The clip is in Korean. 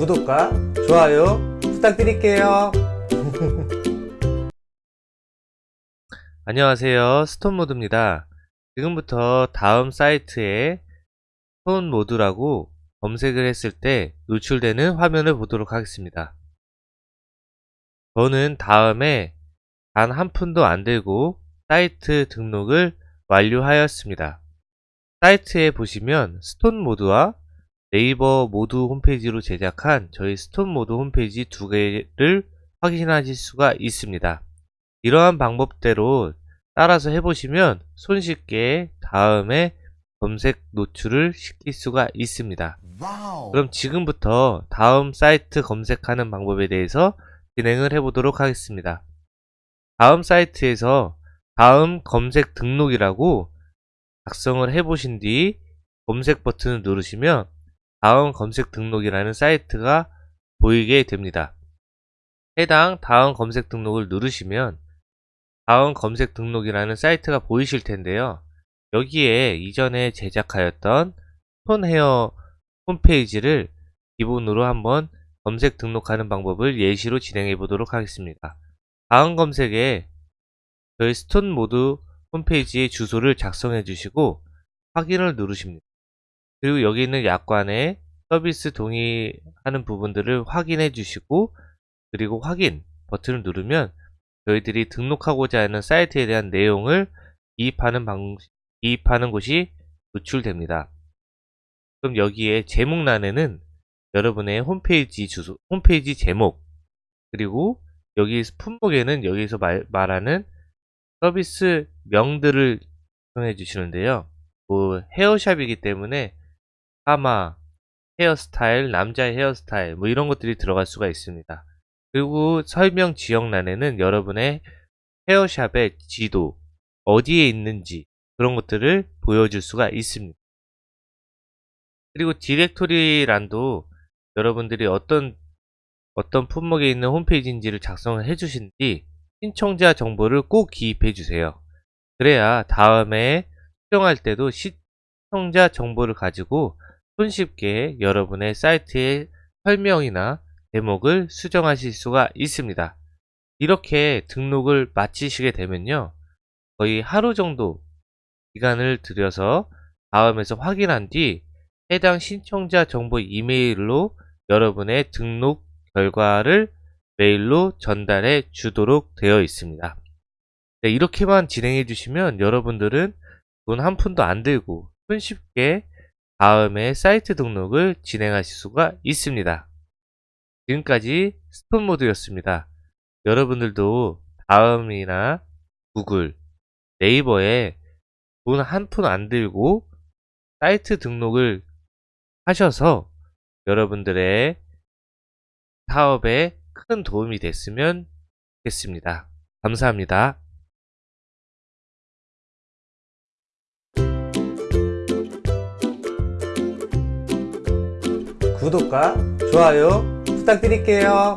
구독과 좋아요 부탁드릴게요. 안녕하세요. 스톤모드입니다. 지금부터 다음 사이트에 스톤모드라고 검색을 했을 때 노출되는 화면을 보도록 하겠습니다. 저는 다음에 단 한 푼도 안 들고 사이트 등록을 완료하였습니다. 사이트에 보시면 스톤모드와 네이버 모두 홈페이지로 제작한 저희 스톤 모드 홈페이지 두 개를 확인하실 수가 있습니다 이러한 방법대로 따라서 해보시면 손쉽게 다음에 검색 노출을 시킬 수가 있습니다. 그럼 지금부터 다음 사이트 검색하는 방법에 대해서 진행을 해보도록 하겠습니다. 다음 사이트에서 다음 검색 등록이라고 작성을 해보신 뒤 검색 버튼을 누르시면 다음 검색 등록이라는 사이트가 보이게 됩니다. 해당 다음 검색 등록을 누르시면 다음 검색 등록이라는 사이트가 보이실 텐데요. 여기에 이전에 제작하였던 톤헤어 홈페이지를 기본으로 한번 검색 등록하는 방법을 예시로 진행해 보도록 하겠습니다. 다음 검색에 저희 스톤 모드 홈페이지의 주소를 작성해 주시고 확인을 누르십니다. 그리고 여기 있는 약관에 서비스 동의하는 부분들을 확인해 주시고 그리고 확인 버튼을 누르면 저희들이 등록하고자 하는 사이트에 대한 내용을 기입하는 방식, 기입하는 곳이 노출됩니다. 그럼 여기에 제목란에는 여러분의 홈페이지 주소, 홈페이지 제목, 그리고 여기 품목에는 여기서 말, 말하는 서비스 명들을 정해 주시는데요. 뭐 헤어샵이기 때문에 파마, 헤어스타일, 남자의 헤어스타일 뭐 이런 것들이 들어갈 수가 있습니다. 그리고 설명 지역란에는 여러분의 헤어샵의 지도, 어디에 있는지 그런 것들을 보여줄 수가 있습니다. 그리고 디렉토리란도 여러분들이 어떤 어떤 품목에 있는 홈페이지인지를 작성을 해주신 뒤 신청자 정보를 꼭 기입해 주세요. 그래야 다음에 수정할 때도 시청자 정보를 가지고 손쉽게 여러분의 사이트의 설명이나 제목을 수정하실 수가 있습니다. 이렇게 등록을 마치시게 되면요. 거의 하루 정도 기간을 들여서 다음에서 확인한 뒤 해당 신청자 정보 이메일로 여러분의 등록 결과를 메일로 전달해 주도록 되어 있습니다. 네, 이렇게만 진행해 주시면 여러분들은 돈 한 푼도 안 들고 손쉽게 다음에 사이트 등록을 진행하실 수가 있습니다. 지금까지 스톤 모드였습니다. 여러분들도 다음이나 구글, 네이버에 돈 한 푼 안 들고 사이트 등록을 하셔서 여러분들의 사업에 큰 도움이 됐으면 좋겠습니다. 감사합니다. 구독과 좋아요 부탁드릴게요.